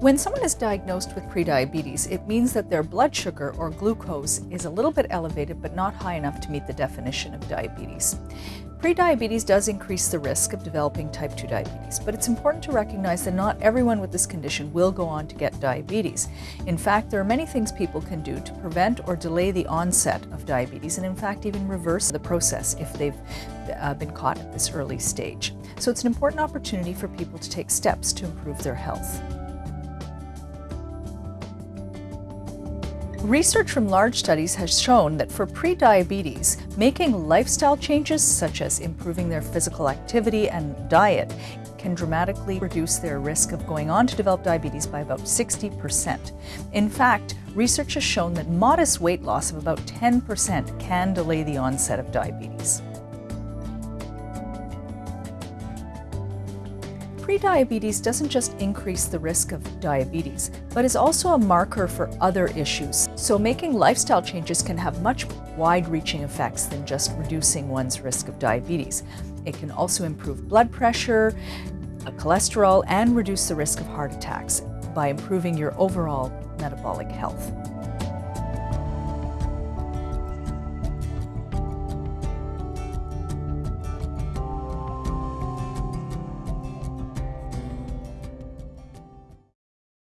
When someone is diagnosed with prediabetes, it means that their blood sugar or glucose is a little bit elevated but not high enough to meet the definition of diabetes. Prediabetes does increase the risk of developing type 2 diabetes, but it's important to recognize that not everyone with this condition will go on to get diabetes. In fact, there are many things people can do to prevent or delay the onset of diabetes and in fact even reverse the process if they've uh, been caught at this early stage. So it's an important opportunity for people to take steps to improve their health. Research from large studies has shown that for prediabetes, making lifestyle changes such as improving their physical activity and diet can dramatically reduce their risk of going on to develop diabetes by about 60%. In fact, research has shown that modest weight loss of about 10% can delay the onset of diabetes. Prediabetes doesn't just increase the risk of diabetes, but is also a marker for other issues. So making lifestyle changes can have much wide-reaching effects than just reducing one's risk of diabetes. It can also improve blood pressure, uh, cholesterol, and reduce the risk of heart attacks by improving your overall metabolic health.